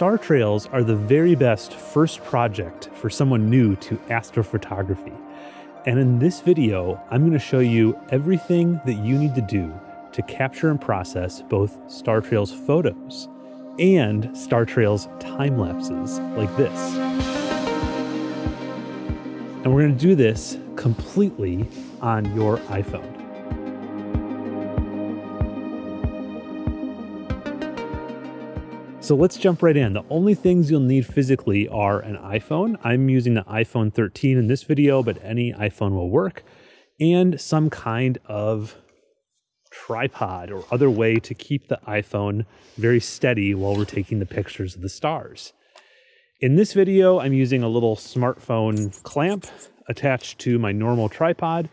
star trails are the very best first project for someone new to astrophotography. And in this video, I'm going to show you everything that you need to do to capture and process both star trails photos and star trails time lapses like this. And we're going to do this completely on your iPhone. So let's jump right in. The only things you'll need physically are an iPhone. I'm using the iPhone 13 in this video, but any iPhone will work. And some kind of tripod or other way to keep the iPhone very steady while we're taking the pictures of the stars. In this video, I'm using a little smartphone clamp attached to my normal tripod,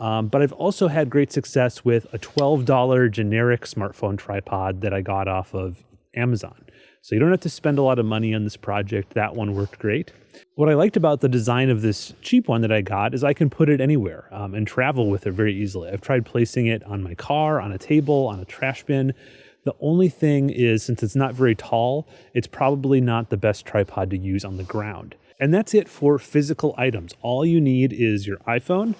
um, but I've also had great success with a $12 generic smartphone tripod that I got off of Amazon. So you don't have to spend a lot of money on this project. That one worked great. What I liked about the design of this cheap one that I got is I can put it anywhere um, and travel with it very easily. I've tried placing it on my car, on a table, on a trash bin. The only thing is, since it's not very tall, it's probably not the best tripod to use on the ground. And that's it for physical items. All you need is your iPhone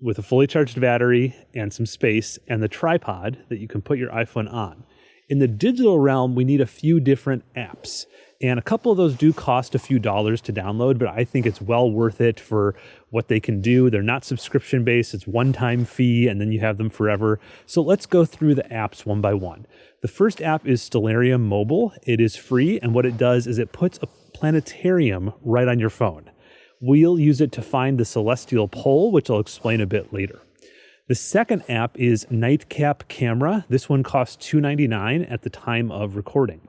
with a fully charged battery and some space and the tripod that you can put your iPhone on. In the digital realm, we need a few different apps. And a couple of those do cost a few dollars to download, but I think it's well worth it for what they can do. They're not subscription based, it's one time fee, and then you have them forever. So let's go through the apps one by one. The first app is Stellarium Mobile. It is free, and what it does is it puts a planetarium right on your phone. We'll use it to find the celestial pole, which I'll explain a bit later. The second app is Nightcap Camera. This one costs $2.99 at the time of recording.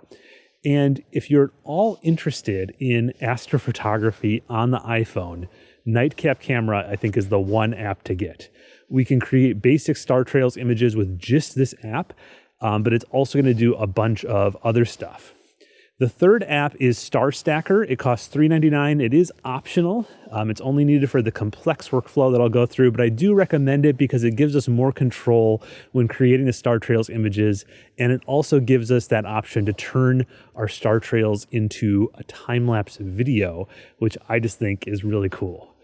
And if you're at all interested in astrophotography on the iPhone, Nightcap Camera, I think, is the one app to get. We can create basic Star Trails images with just this app, um, but it's also going to do a bunch of other stuff. The third app is Star Stacker. It costs $3.99. It is optional. Um, it's only needed for the complex workflow that I'll go through, but I do recommend it because it gives us more control when creating the Star Trails images. And it also gives us that option to turn our Star Trails into a time-lapse video, which I just think is really cool.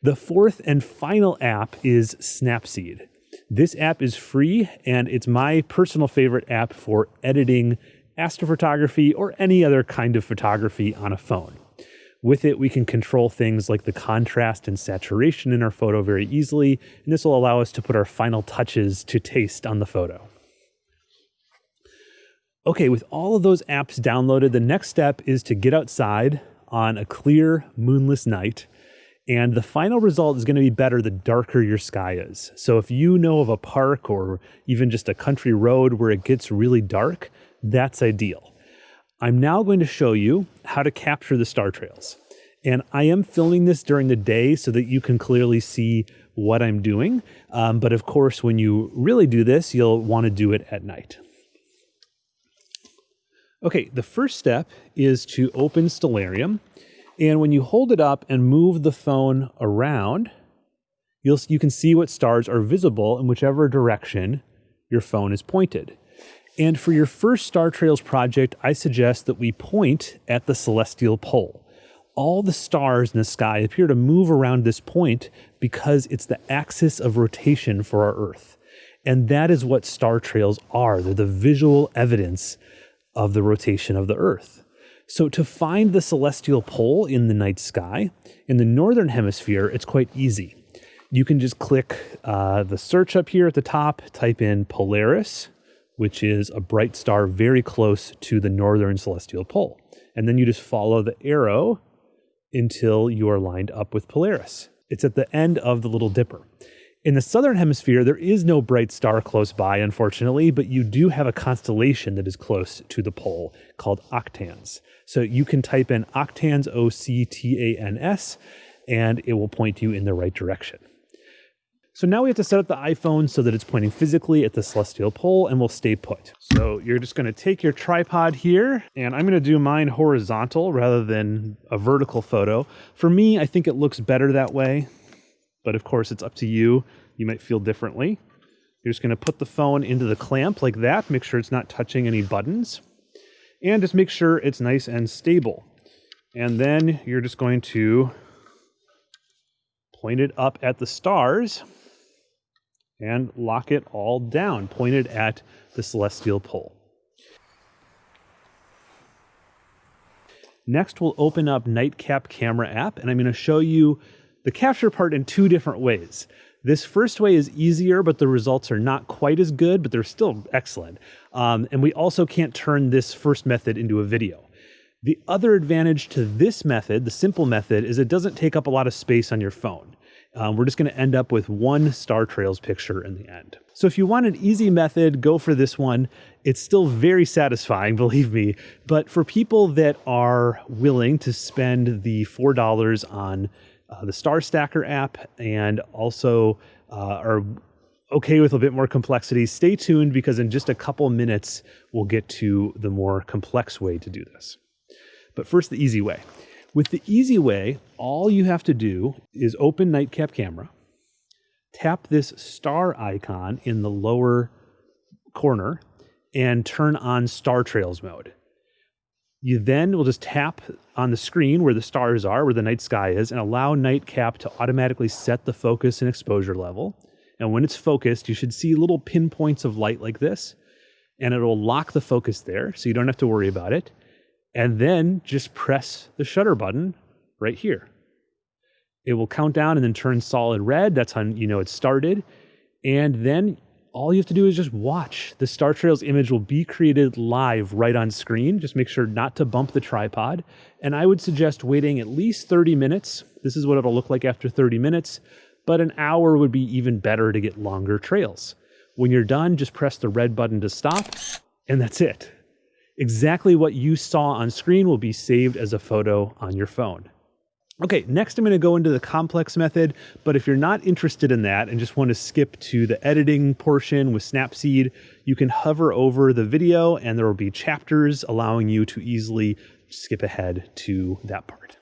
The fourth and final app is Snapseed. This app is free and it's my personal favorite app for editing astrophotography, or any other kind of photography on a phone. With it, we can control things like the contrast and saturation in our photo very easily, and this will allow us to put our final touches to taste on the photo. Okay, with all of those apps downloaded, the next step is to get outside on a clear, moonless night. And the final result is going to be better the darker your sky is. So if you know of a park or even just a country road where it gets really dark, that's ideal. I'm now going to show you how to capture the star trails. And I am filming this during the day so that you can clearly see what I'm doing. Um, but of course, when you really do this, you'll want to do it at night. Okay, the first step is to open Stellarium. And when you hold it up and move the phone around, you'll, you can see what stars are visible in whichever direction your phone is pointed. And for your first Star Trails project, I suggest that we point at the celestial pole. All the stars in the sky appear to move around this point because it's the axis of rotation for our Earth. And that is what star trails are. They're the visual evidence of the rotation of the Earth. So to find the celestial pole in the night sky, in the northern hemisphere, it's quite easy. You can just click uh, the search up here at the top, type in Polaris, which is a bright star very close to the northern celestial pole. And then you just follow the arrow until you are lined up with Polaris. It's at the end of the Little Dipper. In the southern hemisphere, there is no bright star close by, unfortunately, but you do have a constellation that is close to the pole called Octans. So you can type in Octans, O C T A N S, and it will point you in the right direction. So now we have to set up the iPhone so that it's pointing physically at the celestial pole and will stay put. So you're just gonna take your tripod here and I'm gonna do mine horizontal rather than a vertical photo. For me, I think it looks better that way, but of course it's up to you. You might feel differently. You're just gonna put the phone into the clamp like that, make sure it's not touching any buttons. And just make sure it's nice and stable. And then you're just going to point it up at the stars and lock it all down, pointed at the celestial pole. Next, we'll open up Nightcap Camera app, and I'm going to show you the capture part in two different ways. This first way is easier, but the results are not quite as good, but they're still excellent. Um, and we also can't turn this first method into a video. The other advantage to this method, the simple method, is it doesn't take up a lot of space on your phone. Um, we're just going to end up with one Star Trails picture in the end. So if you want an easy method, go for this one. It's still very satisfying, believe me. But for people that are willing to spend the $4 on uh, the Star Stacker app and also uh, are okay with a bit more complexity, stay tuned because in just a couple minutes, we'll get to the more complex way to do this. But first, the easy way. With the easy way, all you have to do is open Nightcap Camera, tap this star icon in the lower corner, and turn on Star Trails mode. You then will just tap on the screen where the stars are, where the night sky is, and allow Nightcap to automatically set the focus and exposure level. And when it's focused, you should see little pinpoints of light like this, and it'll lock the focus there so you don't have to worry about it. And then just press the shutter button right here. It will count down and then turn solid red. That's how you know it started. And then all you have to do is just watch. The Star Trails image will be created live right on screen. Just make sure not to bump the tripod. And I would suggest waiting at least 30 minutes. This is what it'll look like after 30 minutes, but an hour would be even better to get longer trails. When you're done, just press the red button to stop, and that's it. Exactly what you saw on screen will be saved as a photo on your phone. Okay, next I'm going to go into the complex method, but if you're not interested in that and just want to skip to the editing portion with Snapseed, you can hover over the video and there will be chapters allowing you to easily skip ahead to that part.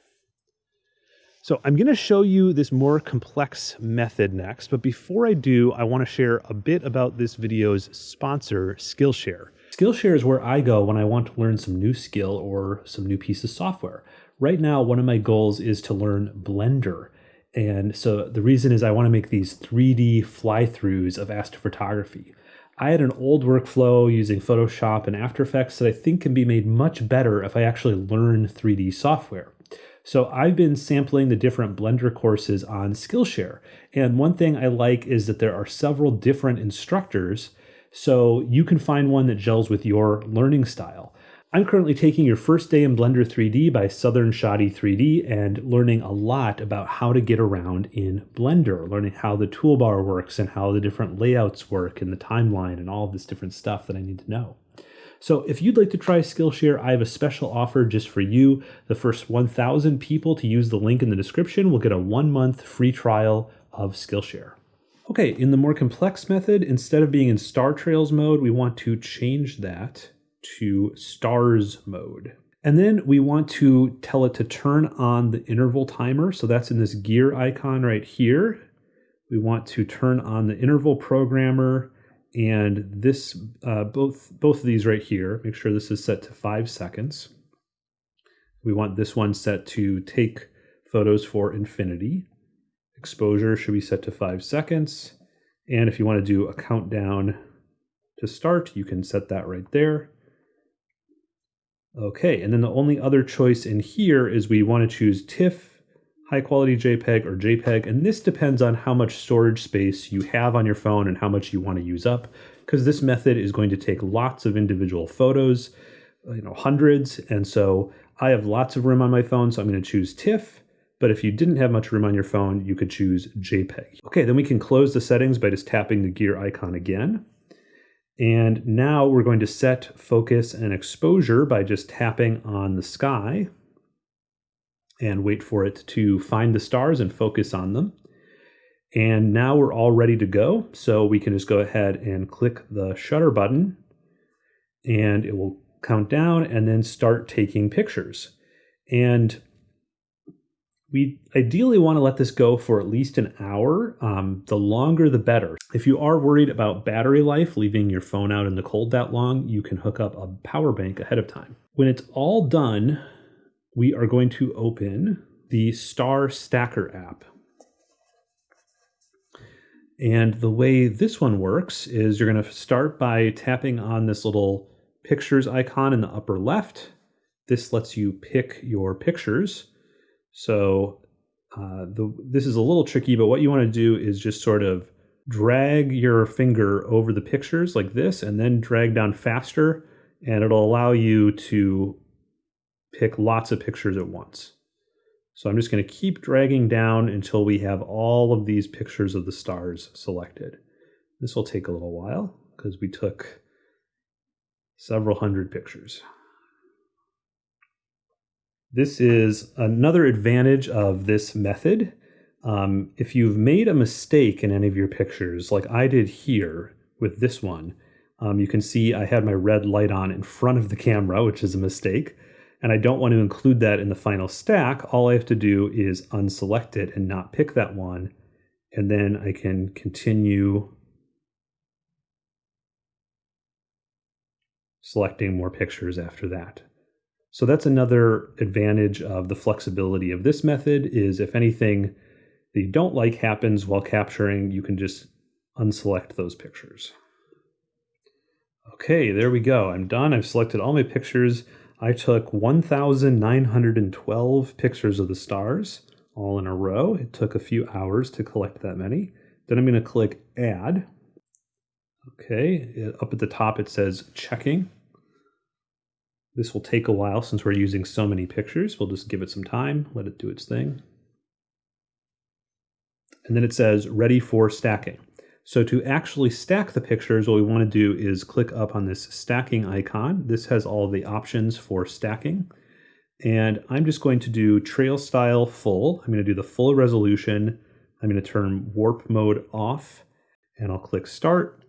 So I'm going to show you this more complex method next, but before I do, I want to share a bit about this video's sponsor, Skillshare. Skillshare is where I go when I want to learn some new skill or some new piece of software. Right now, one of my goals is to learn Blender. And so the reason is I want to make these 3D fly-throughs of astrophotography. I had an old workflow using Photoshop and After Effects that I think can be made much better if I actually learn 3D software. So I've been sampling the different Blender courses on Skillshare. And one thing I like is that there are several different instructors so you can find one that gels with your learning style. I'm currently taking your first day in Blender 3D by Southern Shotty 3D and learning a lot about how to get around in Blender, learning how the toolbar works and how the different layouts work and the timeline and all of this different stuff that I need to know. So if you'd like to try Skillshare, I have a special offer just for you. The first 1,000 people to use the link in the description will get a one month free trial of Skillshare. Okay, in the more complex method, instead of being in Star Trails mode, we want to change that to stars mode. And then we want to tell it to turn on the interval timer. So that's in this gear icon right here. We want to turn on the interval programmer and this, uh, both, both of these right here, make sure this is set to five seconds. We want this one set to take photos for infinity. Exposure should be set to five seconds. And if you want to do a countdown to start, you can set that right there. Okay, and then the only other choice in here is we want to choose TIFF, high quality JPEG, or JPEG, and this depends on how much storage space you have on your phone and how much you want to use up, because this method is going to take lots of individual photos, you know, hundreds, and so I have lots of room on my phone, so I'm going to choose TIFF, but if you didn't have much room on your phone, you could choose JPEG. Okay, then we can close the settings by just tapping the gear icon again. And now we're going to set focus and exposure by just tapping on the sky and wait for it to find the stars and focus on them. And now we're all ready to go. So we can just go ahead and click the shutter button and it will count down and then start taking pictures. And We ideally want to let this go for at least an hour. Um, the longer, the better. If you are worried about battery life, leaving your phone out in the cold that long, you can hook up a power bank ahead of time. When it's all done, we are going to open the Star Stacker app. And the way this one works is you're going to start by tapping on this little pictures icon in the upper left. This lets you pick your pictures. So uh, the, this is a little tricky, but what you want to do is just sort of drag your finger over the pictures like this and then drag down faster and it'll allow you to pick lots of pictures at once. So I'm just going to keep dragging down until we have all of these pictures of the stars selected. This will take a little while because we took several hundred pictures. This is another advantage of this method. Um, if you've made a mistake in any of your pictures, like I did here with this one, um, you can see I had my red light on in front of the camera, which is a mistake, and I don't want to include that in the final stack. All I have to do is unselect it and not pick that one, and then I can continue selecting more pictures after that. So that's another advantage of the flexibility of this method is if anything that you don't like happens while capturing, you can just unselect those pictures. Okay, there we go. I'm done. I've selected all my pictures. I took 1,912 pictures of the stars all in a row. It took a few hours to collect that many. Then I'm going to click Add. Okay, up at the top it says checking. This will take a while since we're using so many pictures. We'll just give it some time, let it do its thing. And then it says ready for stacking. So to actually stack the pictures, what we want to do is click up on this stacking icon. This has all the options for stacking. And I'm just going to do trail style full. I'm going to do the full resolution. I'm going to turn warp mode off and I'll click start.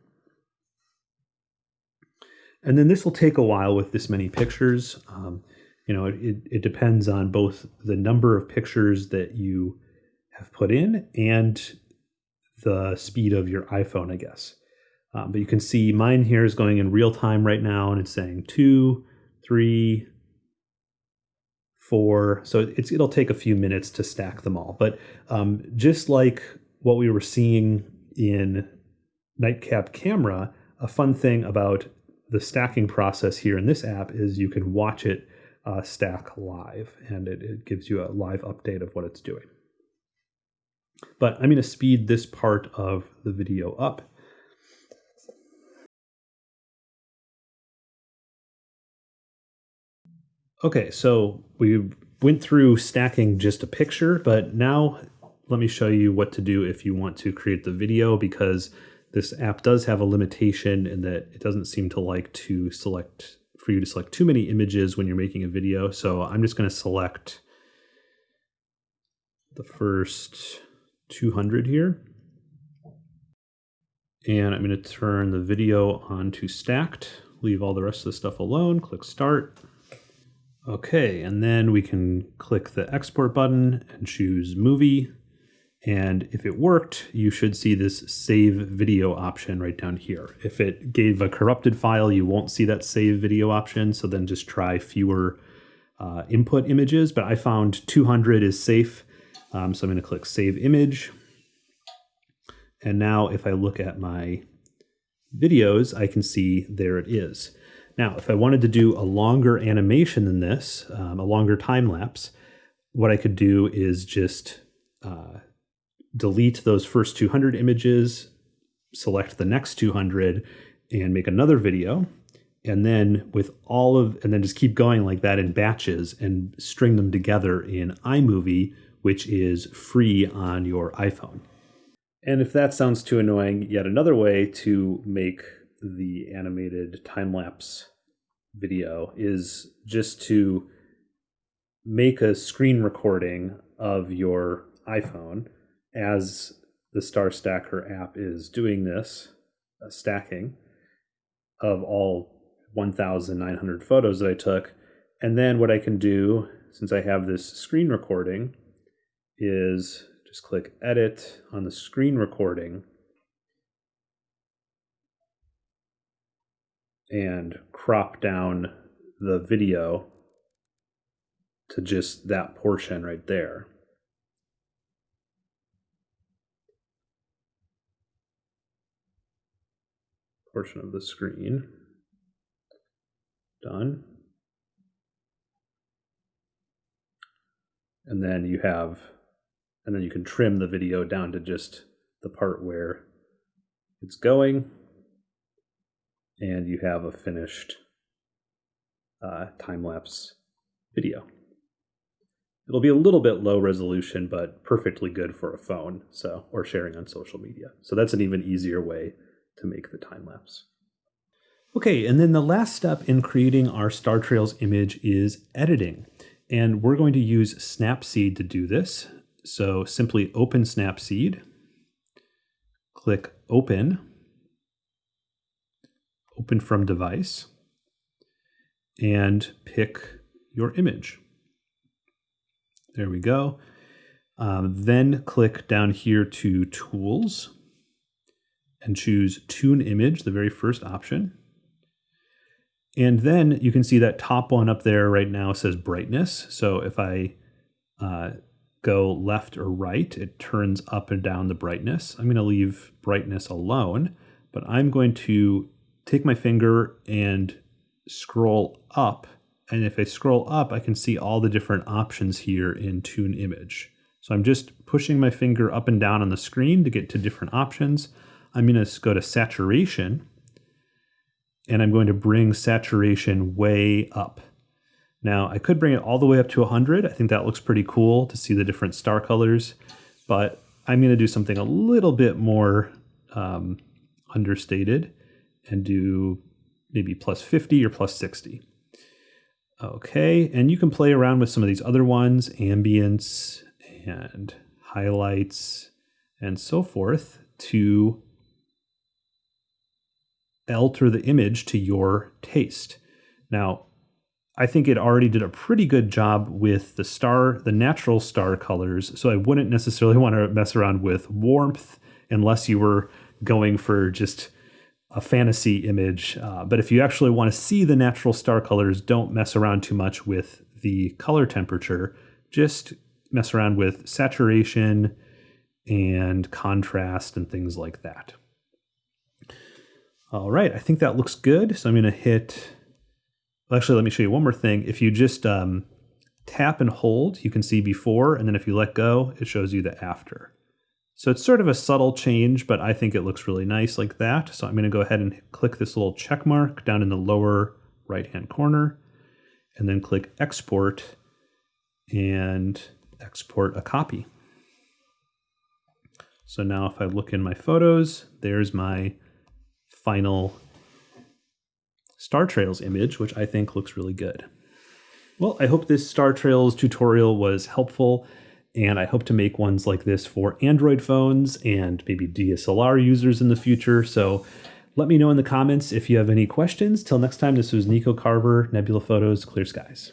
And then this will take a while with this many pictures. Um, you know, it, it depends on both the number of pictures that you have put in and the speed of your iPhone, I guess. Um, but you can see mine here is going in real time right now, and it's saying two, three, four. So it's it'll take a few minutes to stack them all. But um, just like what we were seeing in Nightcap Camera, a fun thing about the stacking process here in this app is you can watch it uh, stack live, and it, it gives you a live update of what it's doing. But I'm going to speed this part of the video up. Okay, so we went through stacking just a picture, but now let me show you what to do if you want to create the video because this app does have a limitation in that it doesn't seem to like to select for you to select too many images when you're making a video. So I'm just going to select the first 200 here. And I'm going to turn the video on to stacked, leave all the rest of the stuff alone, click start. Okay, and then we can click the export button and choose movie. And if it worked, you should see this save video option right down here. If it gave a corrupted file, you won't see that save video option. So then just try fewer uh, input images. But I found 200 is safe. Um, so I'm going to click save image. And now if I look at my videos, I can see there it is. Now, if I wanted to do a longer animation than this, um, a longer time lapse, what I could do is just uh, delete those first 200 images, select the next 200, and make another video. And then with all of, and then just keep going like that in batches and string them together in iMovie, which is free on your iPhone. And if that sounds too annoying, yet another way to make the animated time lapse video is just to make a screen recording of your iPhone as the Star Stacker app is doing this uh, stacking of all 1,900 photos that I took. And then what I can do, since I have this screen recording, is just click edit on the screen recording and crop down the video to just that portion right there. Portion of the screen. Done. And then you have, and then you can trim the video down to just the part where it's going. And you have a finished uh, time lapse video. It'll be a little bit low resolution, but perfectly good for a phone, so or sharing on social media. So that's an even easier way to make the time lapse. Okay, and then the last step in creating our Star Trails image is editing. And we're going to use Snapseed to do this. So simply open Snapseed, click Open, Open from Device, and pick your image. There we go. Um, then click down here to Tools and choose Tune Image, the very first option. And then you can see that top one up there right now says brightness. So if I uh, go left or right, it turns up and down the brightness. I'm going to leave brightness alone, but I'm going to take my finger and scroll up and if I scroll up, I can see all the different options here in Tune Image. So I'm just pushing my finger up and down on the screen to get to different options. I'm going to go to Saturation, and I'm going to bring saturation way up. Now, I could bring it all the way up to 100. I think that looks pretty cool to see the different star colors, but I'm going to do something a little bit more um, understated and do maybe plus 50 or plus 60. Okay, and you can play around with some of these other ones, ambience and highlights and so forth to alter the image to your taste. Now, I think it already did a pretty good job with the star, the natural star colors, so I wouldn't necessarily want to mess around with warmth unless you were going for just a fantasy image. Uh, but if you actually want to see the natural star colors, don't mess around too much with the color temperature. Just mess around with saturation and contrast and things like that. All right, I think that looks good. So I'm going to hit, actually, let me show you one more thing. If you just um, tap and hold, you can see before, and then if you let go, it shows you the after. So it's sort of a subtle change, but I think it looks really nice like that. So I'm going to go ahead and click this little check mark down in the lower right-hand corner, and then click export and export a copy. So now if I look in my photos, there's my final Star Trails image, which I think looks really good. Well, I hope this Star Trails tutorial was helpful. And I hope to make ones like this for Android phones and maybe DSLR users in the future. So let me know in the comments if you have any questions. Till next time, this was Nico Carver, Nebula Photos, Clear Skies.